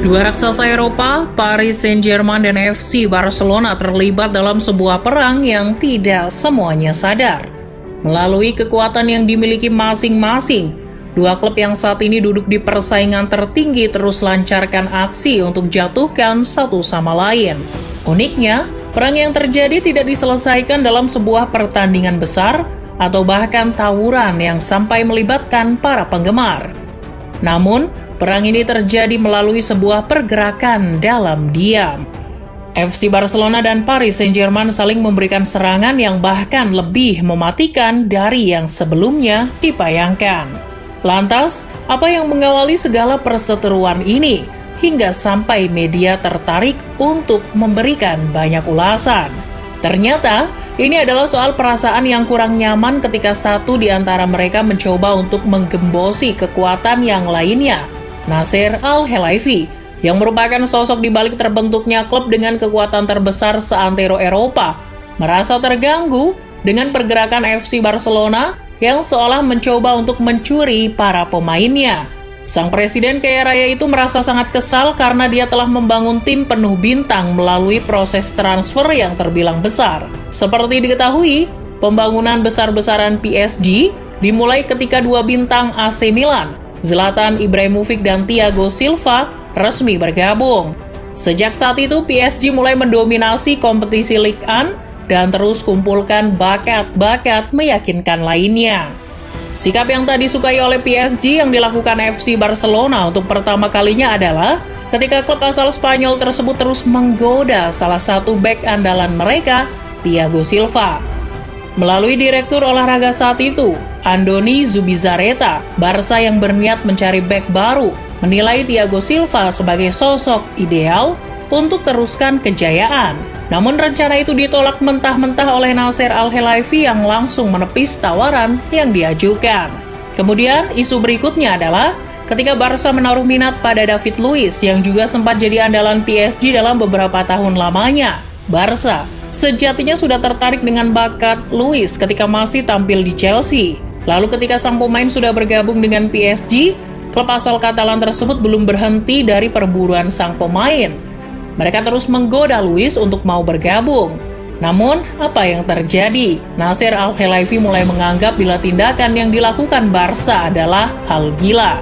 Dua raksasa Eropa, Paris Saint-Germain dan FC Barcelona terlibat dalam sebuah perang yang tidak semuanya sadar. Melalui kekuatan yang dimiliki masing-masing, dua klub yang saat ini duduk di persaingan tertinggi terus lancarkan aksi untuk jatuhkan satu sama lain. Uniknya, perang yang terjadi tidak diselesaikan dalam sebuah pertandingan besar atau bahkan tawuran yang sampai melibatkan para penggemar. Namun, Perang ini terjadi melalui sebuah pergerakan dalam diam. FC Barcelona dan Paris Saint-Germain saling memberikan serangan yang bahkan lebih mematikan dari yang sebelumnya dipayangkan. Lantas, apa yang mengawali segala perseteruan ini hingga sampai media tertarik untuk memberikan banyak ulasan? Ternyata, ini adalah soal perasaan yang kurang nyaman ketika satu di antara mereka mencoba untuk menggembosi kekuatan yang lainnya Nasir Al-Helaifi, yang merupakan sosok di balik terbentuknya klub dengan kekuatan terbesar seantero Eropa, merasa terganggu dengan pergerakan FC Barcelona yang seolah mencoba untuk mencuri para pemainnya. Sang presiden kaya raya itu merasa sangat kesal karena dia telah membangun tim penuh bintang melalui proses transfer yang terbilang besar. Seperti diketahui, pembangunan besar-besaran PSG dimulai ketika dua bintang AC Milan Zlatan Ibrahimovic dan Thiago Silva resmi bergabung. Sejak saat itu, PSG mulai mendominasi kompetisi Ligue 1 dan terus kumpulkan bakat-bakat meyakinkan lainnya. Sikap yang tadi disukai oleh PSG yang dilakukan FC Barcelona untuk pertama kalinya adalah ketika klub asal Spanyol tersebut terus menggoda salah satu back andalan mereka, Thiago Silva. Melalui direktur olahraga saat itu, Andoni Zubizarreta, Barca yang berniat mencari back baru, menilai Thiago Silva sebagai sosok ideal untuk teruskan kejayaan. Namun rencana itu ditolak mentah-mentah oleh Nasser Al-Helaifi yang langsung menepis tawaran yang diajukan. Kemudian isu berikutnya adalah ketika Barca menaruh minat pada David Luiz yang juga sempat jadi andalan PSG dalam beberapa tahun lamanya. Barca sejatinya sudah tertarik dengan bakat Luis ketika masih tampil di Chelsea. Lalu ketika sang pemain sudah bergabung dengan PSG, klub asal Katalan tersebut belum berhenti dari perburuan sang pemain. Mereka terus menggoda Luis untuk mau bergabung. Namun, apa yang terjadi? Nasir Al-Helaifi mulai menganggap bila tindakan yang dilakukan Barca adalah hal gila.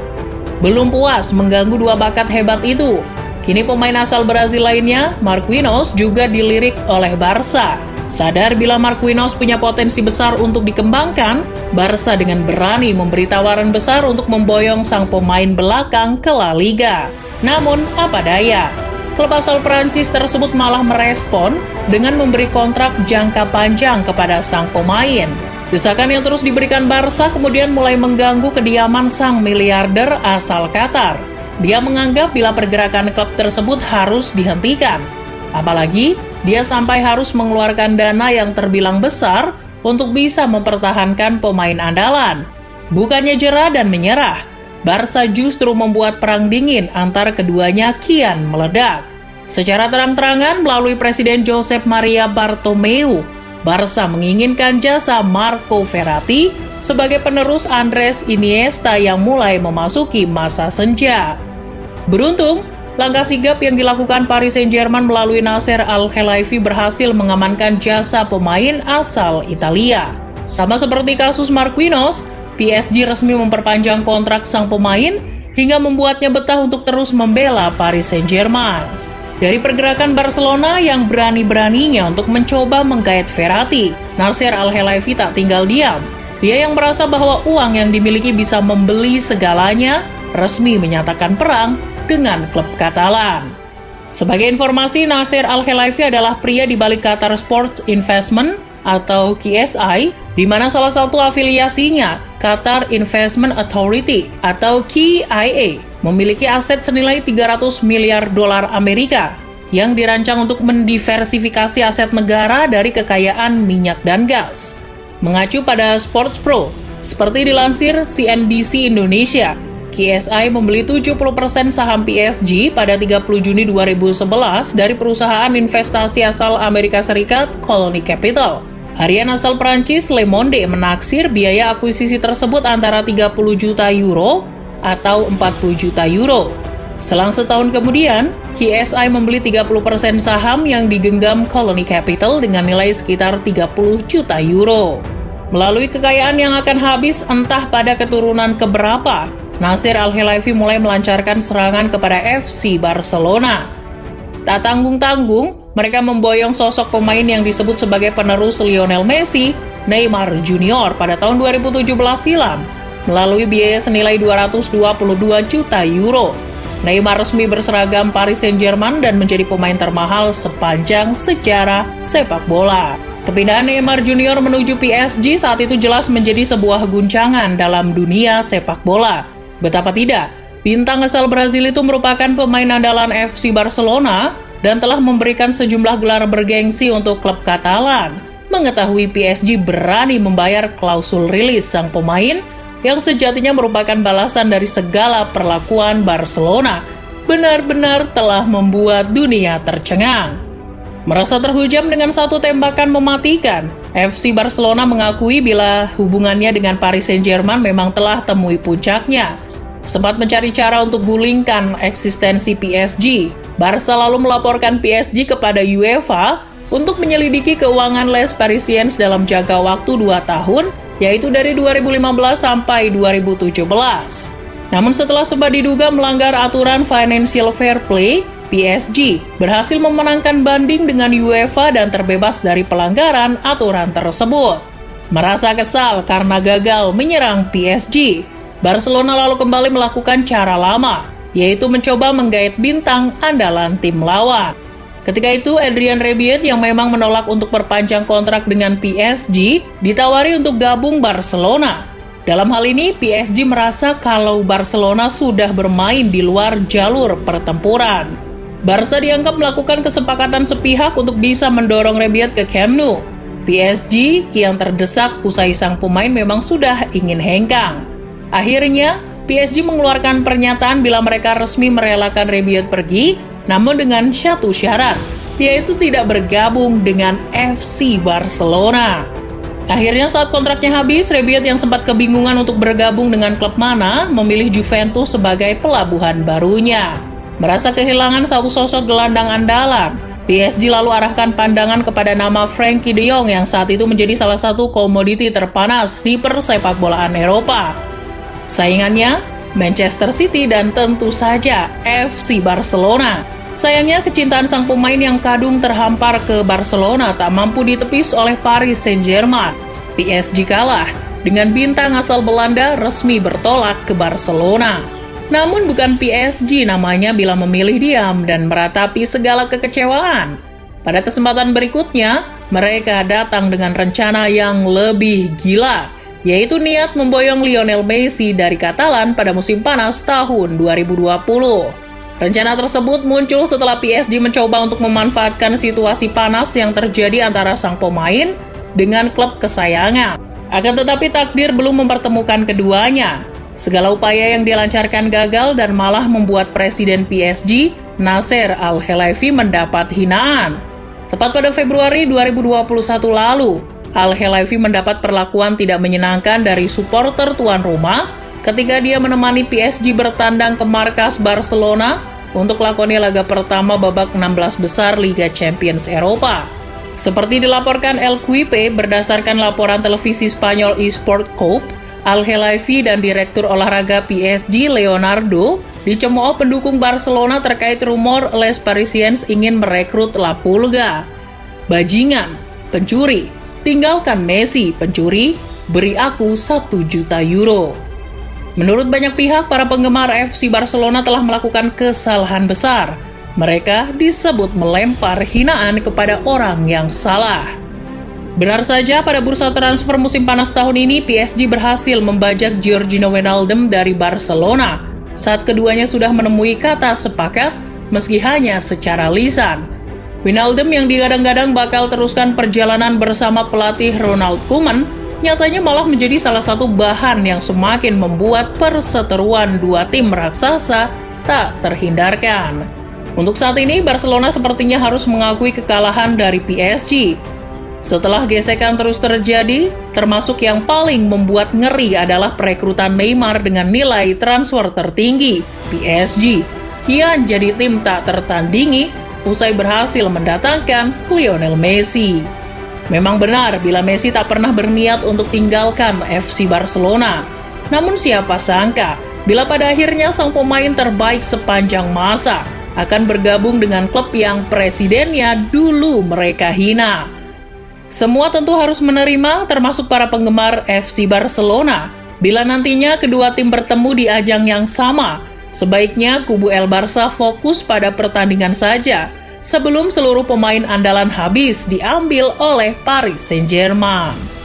Belum puas mengganggu dua bakat hebat itu, Kini pemain asal Brazil lainnya, Marquinhos, juga dilirik oleh Barca. Sadar bila Marquinhos punya potensi besar untuk dikembangkan, Barca dengan berani memberi tawaran besar untuk memboyong sang pemain belakang ke La Liga. Namun, apa daya? Klub asal Prancis tersebut malah merespon dengan memberi kontrak jangka panjang kepada sang pemain. Desakan yang terus diberikan Barca kemudian mulai mengganggu kediaman sang miliarder asal Qatar. Dia menganggap bila pergerakan klub tersebut harus dihentikan. Apalagi, dia sampai harus mengeluarkan dana yang terbilang besar untuk bisa mempertahankan pemain andalan. Bukannya jerah dan menyerah, Barca justru membuat perang dingin antara keduanya kian meledak. Secara terang-terangan melalui Presiden Josep Maria Bartomeu, Barca menginginkan jasa Marco Verratti sebagai penerus Andres Iniesta yang mulai memasuki masa senja. Beruntung, langkah sigap yang dilakukan Paris Saint-Germain melalui Nasser Al-Khelaifi berhasil mengamankan jasa pemain asal Italia. Sama seperti kasus Marquinhos, PSG resmi memperpanjang kontrak sang pemain hingga membuatnya betah untuk terus membela Paris Saint-Germain. Dari pergerakan Barcelona yang berani-beraninya untuk mencoba menggait Verratti, Nasser Al-Khelaifi tak tinggal diam. Dia yang merasa bahwa uang yang dimiliki bisa membeli segalanya, resmi menyatakan perang dengan klub Katalan. Sebagai informasi, Nasir Al-Khelaifi adalah pria di balik Qatar Sports Investment atau KSI, di mana salah satu afiliasinya, Qatar Investment Authority atau KIA, memiliki aset senilai 300 miliar dolar Amerika yang dirancang untuk mendiversifikasi aset negara dari kekayaan minyak dan gas. Mengacu pada Sports Pro, seperti dilansir CNBC Indonesia, KSI membeli 70% saham PSG pada 30 Juni 2011 dari perusahaan investasi asal Amerika Serikat Colony Capital. Harian asal Prancis Le Monde menaksir biaya akuisisi tersebut antara 30 juta euro atau 40 juta euro. Selang setahun kemudian, KSI membeli 30% saham yang digenggam Colony Capital dengan nilai sekitar 30 juta euro. Melalui kekayaan yang akan habis entah pada keturunan keberapa, Nasir Al-Helaifi mulai melancarkan serangan kepada FC Barcelona. Tak tanggung-tanggung, mereka memboyong sosok pemain yang disebut sebagai penerus Lionel Messi, Neymar Junior pada tahun 2017 silam, melalui biaya senilai 222 juta euro Neymar resmi berseragam Paris Saint-Germain dan menjadi pemain termahal sepanjang sejarah sepak bola. Kepindahan Neymar Junior menuju PSG saat itu jelas menjadi sebuah guncangan dalam dunia sepak bola. Betapa tidak, bintang asal Brazil itu merupakan pemain andalan FC Barcelona dan telah memberikan sejumlah gelar bergengsi untuk klub Katalan. Mengetahui PSG berani membayar klausul rilis sang pemain, yang sejatinya merupakan balasan dari segala perlakuan Barcelona, benar-benar telah membuat dunia tercengang. Merasa terhujam dengan satu tembakan mematikan, FC Barcelona mengakui bila hubungannya dengan Paris Saint-Germain memang telah temui puncaknya. Sempat mencari cara untuk gulingkan eksistensi PSG, Barca lalu melaporkan PSG kepada UEFA untuk menyelidiki keuangan Les Parisiens dalam jangka waktu 2 tahun yaitu dari 2015 sampai 2017. Namun setelah sempat diduga melanggar aturan financial fair play, PSG berhasil memenangkan banding dengan UEFA dan terbebas dari pelanggaran aturan tersebut. Merasa kesal karena gagal menyerang PSG, Barcelona lalu kembali melakukan cara lama, yaitu mencoba menggait bintang andalan tim lawan. Ketika itu, Adrian Rebiot yang memang menolak untuk perpanjang kontrak dengan PSG, ditawari untuk gabung Barcelona. Dalam hal ini, PSG merasa kalau Barcelona sudah bermain di luar jalur pertempuran. Barca dianggap melakukan kesepakatan sepihak untuk bisa mendorong Rebiot ke Camp Nou. PSG kian terdesak usai sang pemain memang sudah ingin hengkang. Akhirnya, PSG mengeluarkan pernyataan bila mereka resmi merelakan Rebiot pergi namun dengan satu syarat, yaitu tidak bergabung dengan FC Barcelona. Akhirnya saat kontraknya habis, Rebiot yang sempat kebingungan untuk bergabung dengan klub mana, memilih Juventus sebagai pelabuhan barunya. Merasa kehilangan satu sosok gelandang andalan, PSG lalu arahkan pandangan kepada nama Frankie de Jong yang saat itu menjadi salah satu komoditi terpanas di persepak bolaan Eropa. Saingannya, Manchester City dan tentu saja FC Barcelona. Sayangnya kecintaan sang pemain yang kadung terhampar ke Barcelona tak mampu ditepis oleh Paris Saint-Germain. PSG kalah dengan bintang asal Belanda resmi bertolak ke Barcelona. Namun bukan PSG namanya bila memilih diam dan meratapi segala kekecewaan. Pada kesempatan berikutnya, mereka datang dengan rencana yang lebih gila, yaitu niat memboyong Lionel Messi dari Katalan pada musim panas tahun 2020. Rencana tersebut muncul setelah PSG mencoba untuk memanfaatkan situasi panas yang terjadi antara sang pemain dengan klub kesayangan. Akan tetapi takdir belum mempertemukan keduanya. Segala upaya yang dilancarkan gagal dan malah membuat Presiden PSG, Nasser Al-Khelaifi mendapat hinaan. Tepat pada Februari 2021 lalu, Al-Khelaifi mendapat perlakuan tidak menyenangkan dari supporter tuan rumah ketika dia menemani PSG bertandang ke markas Barcelona untuk lakoni laga pertama babak 16 besar Liga Champions Eropa. Seperti dilaporkan El Quipe berdasarkan laporan televisi Spanyol eSport Cope, Al Helaifi dan Direktur Olahraga PSG Leonardo dicemooh pendukung Barcelona terkait rumor Les Parisiens ingin merekrut La Pulga. Bajingan, pencuri, tinggalkan Messi, pencuri, beri aku 1 juta euro. Menurut banyak pihak, para penggemar FC Barcelona telah melakukan kesalahan besar. Mereka disebut melempar hinaan kepada orang yang salah. Benar saja, pada bursa transfer musim panas tahun ini, PSG berhasil membajak Giorgino Wijnaldum dari Barcelona saat keduanya sudah menemui kata sepakat meski hanya secara lisan. Wijnaldum yang digadang-gadang bakal teruskan perjalanan bersama pelatih Ronald Koeman nyatanya malah menjadi salah satu bahan yang semakin membuat perseteruan dua tim raksasa tak terhindarkan. Untuk saat ini, Barcelona sepertinya harus mengakui kekalahan dari PSG. Setelah gesekan terus terjadi, termasuk yang paling membuat ngeri adalah perekrutan Neymar dengan nilai transfer tertinggi, PSG. kian jadi tim tak tertandingi usai berhasil mendatangkan Lionel Messi. Memang benar bila Messi tak pernah berniat untuk tinggalkan FC Barcelona. Namun siapa sangka bila pada akhirnya sang pemain terbaik sepanjang masa akan bergabung dengan klub yang presidennya dulu mereka hina. Semua tentu harus menerima, termasuk para penggemar FC Barcelona. Bila nantinya kedua tim bertemu di ajang yang sama, sebaiknya kubu El Barça fokus pada pertandingan saja, sebelum seluruh pemain andalan habis diambil oleh Paris Saint-Germain.